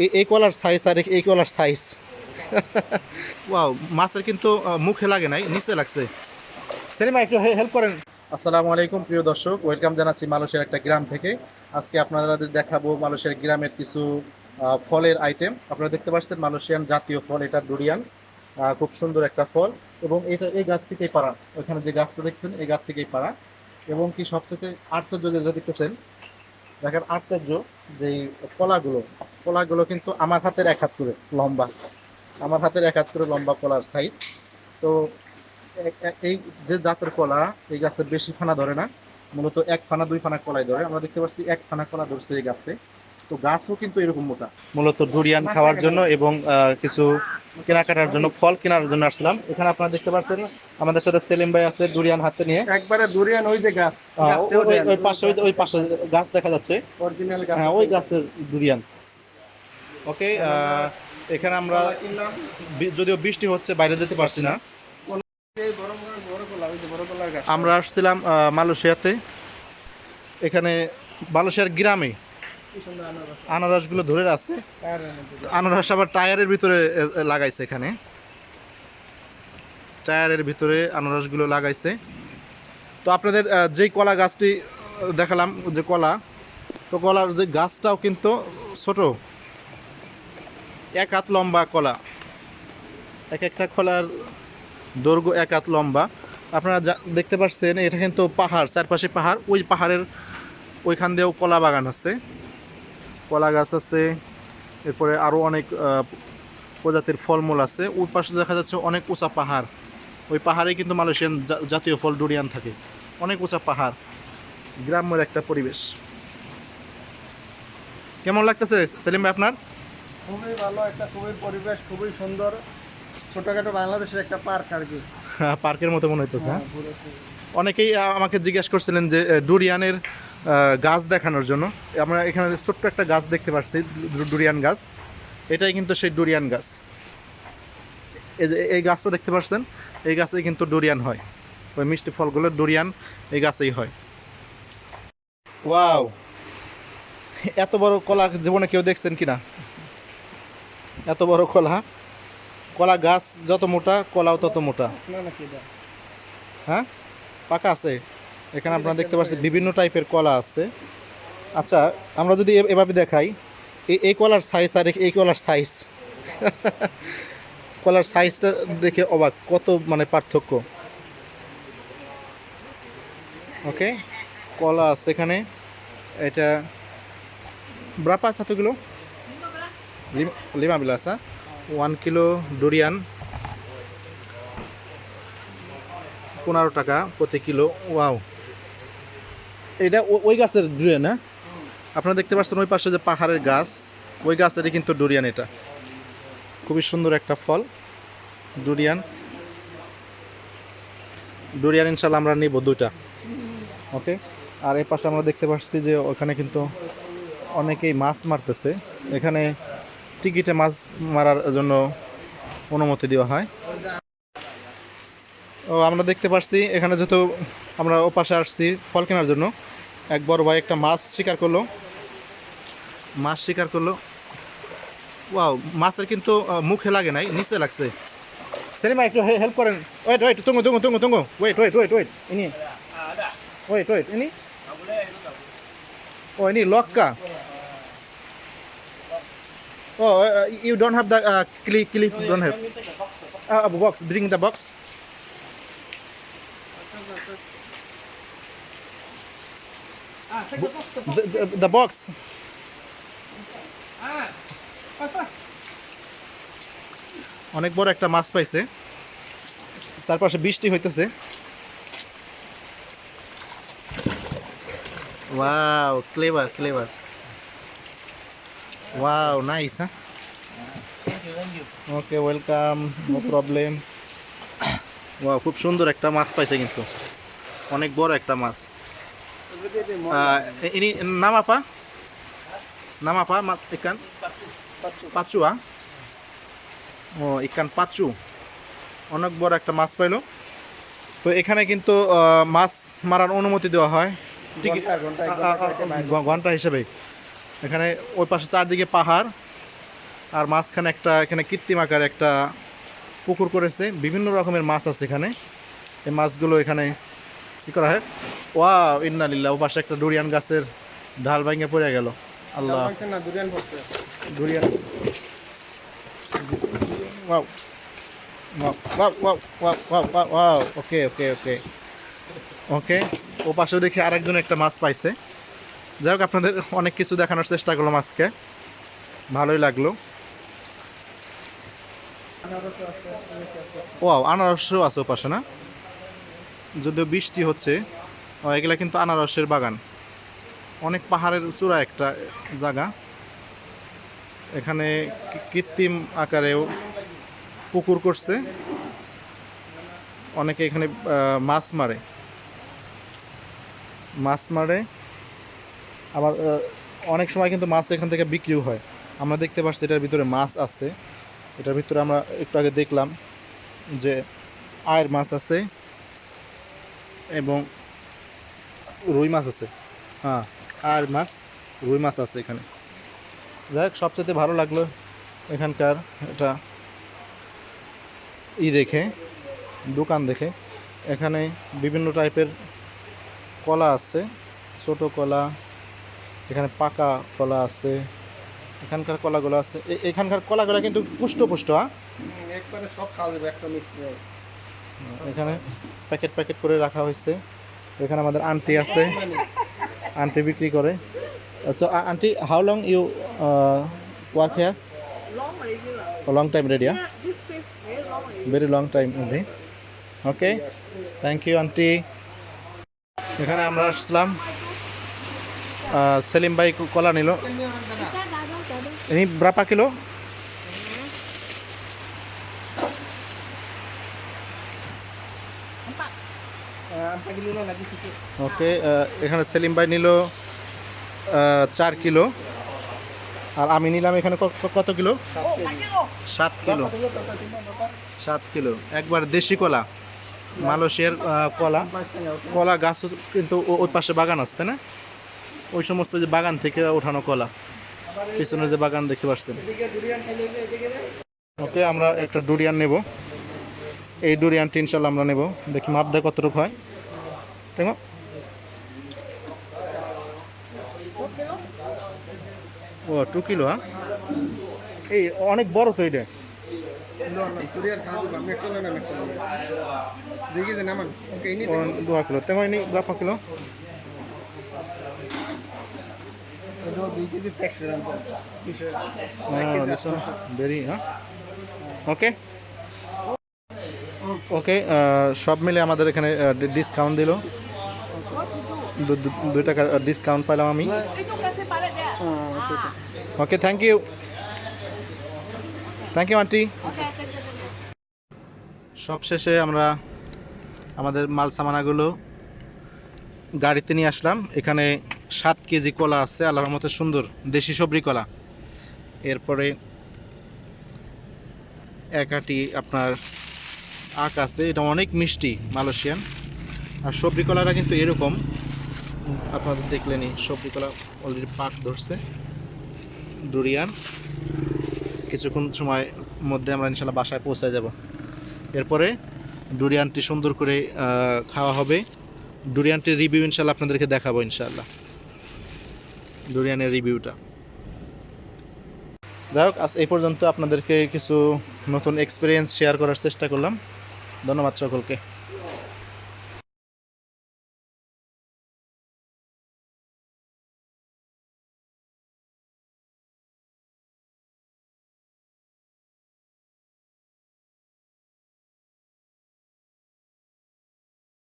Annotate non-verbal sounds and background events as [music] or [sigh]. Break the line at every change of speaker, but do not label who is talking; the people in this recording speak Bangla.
এই- এই কলার সাইজ আর এই কলার সাইজ ওয়াও মাছের কিন্তু মুখে লাগে নাই নিচে লাগছে। সেলিমা একটু হেল্প করেন। আসসালামু আলাইকুম প্রিয় দর্শক। ওয়েলকাম জানাচ্ছি মালয়েশিয়ার একটা গ্রাম থেকে। আজকে আপনাদের দেখাবো মালয়েশিয়ার গ্রামের কিছু ফলের আইটেম আপনারা দেখতে পাচ্ছেন মালয়েশিয়ান জাতীয় ফল এটা ডুরিয়ান। খুব সুন্দর একটা ফল। এবং এটা এই গাছ থেকেই পাড়া। ওইখানে যে গাছটা দেখছেন এই গাছ থেকেই পাড়া। এবং কি সবচেয়ে আশ্চর্য যেটা দেখতেছেন দেখেন আশ্চর্য যে কলাগুলো। কলাগুলো কিন্তু আমার হাতের এক হাত করে লম্বা। আমার হাতের এক হাত করে লম্বা কলার সাইজ তো এই যে জাতের কলা এই গাছের বেশি ফানা ধরে না। মূলত এক ফানা দুই ফানা কলাই ধরে। আমরা দেখতে পাচ্ছি এক ফানা কলা ধরছে এই গাছে। তো গাছও কিন্তু এরকম মোটা। মূলত ডুরিয়ান খাওয়ার জন্য এবং আহ, কিছু কেনাকাটার জন্য ফল কেনার জন্য আসলাম। এখানে আপনারা দেখতে পাচ্ছেন আমাদের সাথে সেলিম ভাই আছে ডুরিয়ান হাতে নিয়ে।
একবারে দুরিয়ান ওই যে গাছ।
ওই- পাশে ওই পাশে গাছ দেখা যাচ্ছে।
অরিজিনাল গাছ।
হ্যাঁ ওই গাছের ডুরিয়ান ওকে এখানে আমরা যদিও বৃষ্টি হচ্ছে, বাইরে যেতে পারছি না। আমরা আসছিলাম মালয়েশিয়াতে। এখানে মালয়েশিয়ার গ্রামে
আনারস
আনারসগুলো ধরে আছে আনারস আবার টায়ারের ভিতরে লাগাইছে এখানে। টায়ারের ভিতরে আনারসগুলো লাগাইছে। তো আপনাদের যেই কলা গাছটি দেখালাম, যে কলা, তো কলার যে গাছটাও কিন্তু ছোট। এক হাত লম্বা কলা। এক একটা কলার দৈর্ঘ্য এক হাত লম্বা। আপনারা যা- দেখতে পাচ্ছেন, এটা কিন্তু পাহাড়, চারপাশে পাহাড়। ওই পাহাড়ের ওইখান দিয়েও কলা বাগান আছে। কলা গাছ আছে। এরপরে আরও অনেক প্রজাতির ফলমূল আছে। ওই পাশে দেখা যাচ্ছে অনেক উঁচা পাহাড়। ওই পাহাড়ে কিন্তু মালয়েশিয়ান জাতীয় ফল ডুরিয়ান থাকে। অনেক উঁচা পাহাড়। গ্রাম্যের একটা পরিবেশ। কেমন লাগতেছে, সেলিম ভাই আপনার?
খুবই ভালো একটা খুবই পরিবেশ খুবই সুন্দর। ছোটখাটো বাংলাদেশের একটা পার্ক আর কি।
পার্কের মতো মনে হইতেছে হ্যাঁ?
হ্যাঁ।
অনেকেই আমাকে জিজ্ঞেস করছিলেন যে ডুরিয়ানের গাছ দেখানোর জন্য। আমরা এখানে ছোট্ট একটা গাছ দেখতে পাচ্ছি ডুরিয়ান গাছ। এটাই কিন্তু সেই ডুরিয়ান গাছ। এই যে এই গাছটা দেখতে পাচ্ছেন এই গাছে কিন্তু ডুরিয়ান হয়। ওই মিষ্টি ফলগুলো ডুরিয়ান এই গাছেই হয়। ওয়াও! এত বড় কলা জীবনে কেউ দেখছেন কিনা? এত বড় কলা? কলা গাছ যত মোটা কলাও তত মোটা? হ্যাঁ? পাকা আছে। এখানে আপনারা দেখতে পাচ্ছেন বিভিন্ন টাইপের কলা আছে। আচ্ছা আমরা যদি এভাবে দেখাই এই- এই কলার সাইজ আর এই কলার সাইজ [laughs] কলার সাইজটা দেখে অবাক কত মানে পার্থক্য। ওকে কলা আছে এখানে। এটা ব্রাপা আছে এতগুলো? লিমা বিলাসা ওয়ান কিলো ডুরিয়ান, পনেরো টাকা প্রতি কিলো। ওয়াও। এটা ওই গাছের ডুরিয়ান হ্যাঁ? আপনারা দেখতে পাচ্ছেন ওই পাশে যে পাহাড়ের গাছ, ওই গাছেরই কিন্তু ডুরিয়ান এটা। খুবই সুন্দর একটা ফল, ডুরিয়ান। ডুরিয়ান ইনশাল্লাহ আমরা নিব দুইটা, ওকে? আর এই পাশে আমরা দেখতে পাচ্ছি যে ওখানে কিন্তু অনেকেই মাছ মারতেছে। এখানে টিকিটে মাছ মারার জন্য অনুমতি দেওয়া হয়। ও, আমরা দেখতে পাচ্ছি এখানে যেহেতু আমরা ও পাশে আসছি ফল কেনার জন্য, এক বড় ভাই একটা মাছ শিকার করল। মাছ শিকার করল। ওয়াও, মাছের কিন্তু মুখে লাগে নাই, নিচে লাগছে। সেলিমা একটু হেল্প করেন। ওয়েট ওয়েট তুঙ্গো তুঙ্গো তুঙ্গো তুঙ্গো ওয়েট ওয়েট ওয়েট ওয়েট, ইনি। ওয়েট ওয়েট, ইনি। ও, ইনি লক্কা। ও you don't have the clip clip don't have box bring the box the, the, the box. অনেক বড় একটা মাছ পাইছে। চারপাশে বৃষ্টি হইতেছে। Wow clever clever wow nice হ্যাঁ okay welcome no problem wow খুব সুন্দর একটা মাছ পাইছে কিন্তু। অনেক বড় একটা মাছ। ini nama apa? Nama apa mas ikan? Pachu ah? ও ইকান পাচু। অনেক বড় একটা মাছ পাইলো। তো এখানে কিন্তু মাছ মারার অনুমতি দেওয়া হয়। ঘণ্টা হিসেবে এখানে ওই পাশে চারদিকে পাহাড় আর মাঝখানে একটা এখানে কৃত্রিম আকার একটা পুকুর করেছে। বিভিন্ন রকমের মাছ আছে এখানে। এই মাছগুলো এখানে কী করা হয়? ওয়া ইন্নালিল্লা ও পাশে একটা ডুরিয়ান গাছের ঢাল ভাঙে পড়ে গেল। আল্লাহ। ডুরিয়ান ওকে ওকে ওকে। ও পাশে দেখি আরেকজন একটা মাছ পাইছে। যাই হোক আপনাদের অনেক কিছু দেখানোর চেষ্টা করলাম আজকে। ভালোই লাগল। ওয়াও আনারসও আছে ওপাশে না? যদিও বৃষ্টি হচ্ছে ও, এগুলা কিন্তু আনারসের বাগান। অনেক পাহাড়ের চূড়া একটা জায়গা। এখানে কৃত্রিম আকারেও পুকুর করছে। অনেকে এখানে মাছ মারে। মাছ মারে। আবার অনেক সময় কিন্তু মাছ এখান থেকে বিক্রিও হয়। আমরা দেখতে পাচ্ছি এটার ভিতরে মাছ আছে। এটার ভিতরে আমরা একটু আগে দেখলাম যে আয়ের মাছ আছে এবং রুই মাছ আছে। হ্যাঁ আর মাছ, রুই মাছ আছে এখানে। যাই হোক সবচেয়ে ভালো লাগল এখানকার এটা ই দেখে, দোকান দেখে। এখানে বিভিন্ন টাইপের কলা আছে, ছোটো কলা এখানে পাকা কলা আছে এখানকার কলাগুলো আছে। এখানকার কলাগুলো কিন্তু পুষ্ট পুষ্ট হ্যাঁ
একবারে সব খাওয়া যাবে একটা মিষ্টি
এখানে প্যাকেট প্যাকেট করে রাখা হয়েছে। এখানে আমাদের আন্টি আছে আন্টি বিক্রি করে। তো aunty how long you work here. Long time ready. Very long time ready okay thank you aunty এখানে আমরা আসলাম। সেলিম ভাই কলা নিল।
lah lagi sikit
ওকে এখানে সেলিম ভাই নিল চার কিলো। আর আমি নিলাম এখানে কত কিলো? সাত কিলো। সাত কিলো। একবার দেশি কলা। মালয়েশিয়ার কলা। কলা গাছ কিন্তু ওই পাশে বাগান আছে না? ওই সমস্ত যে বাগান থেকে ওঠানো কলা পিছনে যে বাগান দেখতে পাচ্ছেন।
দে।
ওকে আমরা একটা ডুরিয়ান নেব। এই ডুরিয়ানটি ইনশাল্লাহ আমরা নেব। দেখি মাপ দেয় কতটুকু হয়। না? ও টু কিলো হ্যাঁ? এই অনেক বড় তো এটা।
No, no, durian খাওয়া যাবে ওকে
ওকে হ্যাঁ, হ্যাঁ? সব মিলে আমাদের এখানে ডিসকাউন্ট দিল। দুই টাকা ডিসকাউন্ট পাইলাম আমি। Okay thank you thank you aunty সব শেষে আমরা আমাদের মাল সামানাগুলো গাড়িতে নিয়ে আসলাম। এখানে সাত কেজি কলা আছে, আল্লাহর মতো সুন্দর দেশি সবরি কলা। এরপরে এক আটি আপনার আখ আছে, এটা অনেক মিষ্টি মালয়েশিয়ান। আর সবরি কলাটা কিন্তু এরকম। আপনাদের দেখলেনই সবরি কলা অলরেডি পাক ধরছে। ডুরিয়ান কিছুক্ষণ সময় মধ্যে আমরা ইনশাল্লাহ বাসায় পৌঁছে যাব। এরপরে ডুরিয়ানটি সুন্দর করে খাওয়া হবে। ডুরিয়ানটির রিভিউ ইনশাল্লাহ আপনাদেরকে দেখাবো ইনশাল্লাহ। ডুরিয়ানের রিভিউটা। যাই হোক, আজ এই পর্যন্ত আপনাদেরকে কিছু নতুন এক্সপিরিয়েন্স শেয়ার করার চেষ্টা করলাম। ধন্যবাদ সকলকে।